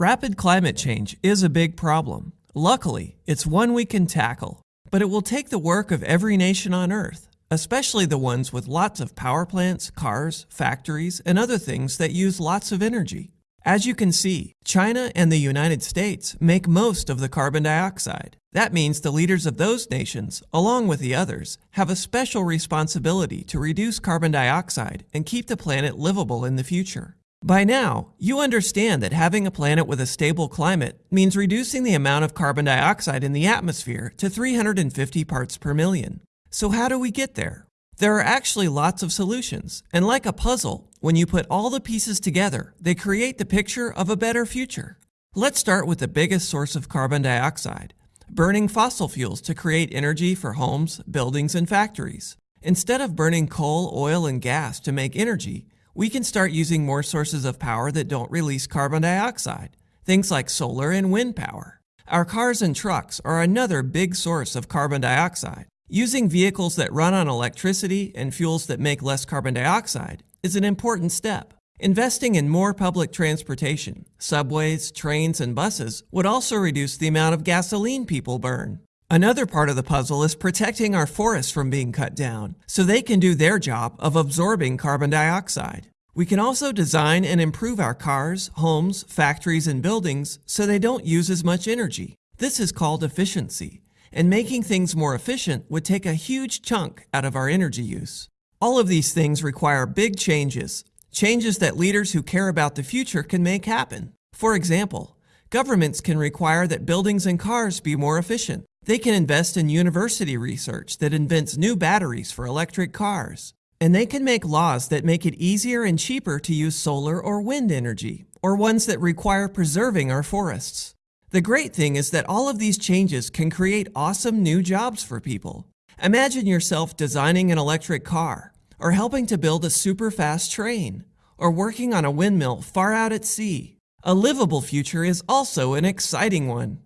Rapid climate change is a big problem. Luckily, it's one we can tackle, but it will take the work of every nation on Earth, especially the ones with lots of power plants, cars, factories, and other things that use lots of energy. As you can see, China and the United States make most of the carbon dioxide. That means the leaders of those nations, along with the others, have a special responsibility to reduce carbon dioxide and keep the planet livable in the future. By now, you understand that having a planet with a stable climate means reducing the amount of carbon dioxide in the atmosphere to 350 parts per million. So how do we get there? There are actually lots of solutions, and like a puzzle, when you put all the pieces together, they create the picture of a better future. Let's start with the biggest source of carbon dioxide, burning fossil fuels to create energy for homes, buildings, and factories. Instead of burning coal, oil, and gas to make energy, we can start using more sources of power that don't release carbon dioxide, things like solar and wind power. Our cars and trucks are another big source of carbon dioxide. Using vehicles that run on electricity and fuels that make less carbon dioxide is an important step. Investing in more public transportation, subways, trains, and buses would also reduce the amount of gasoline people burn. Another part of the puzzle is protecting our forests from being cut down, so they can do their job of absorbing carbon dioxide. We can also design and improve our cars, homes, factories, and buildings so they don't use as much energy. This is called efficiency and making things more efficient would take a huge chunk out of our energy use. All of these things require big changes, changes that leaders who care about the future can make happen. For example, governments can require that buildings and cars be more efficient. They can invest in university research that invents new batteries for electric cars. And they can make laws that make it easier and cheaper to use solar or wind energy, or ones that require preserving our forests. The great thing is that all of these changes can create awesome new jobs for people. Imagine yourself designing an electric car, or helping to build a super fast train, or working on a windmill far out at sea. A livable future is also an exciting one.